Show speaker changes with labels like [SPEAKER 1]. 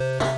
[SPEAKER 1] Bye.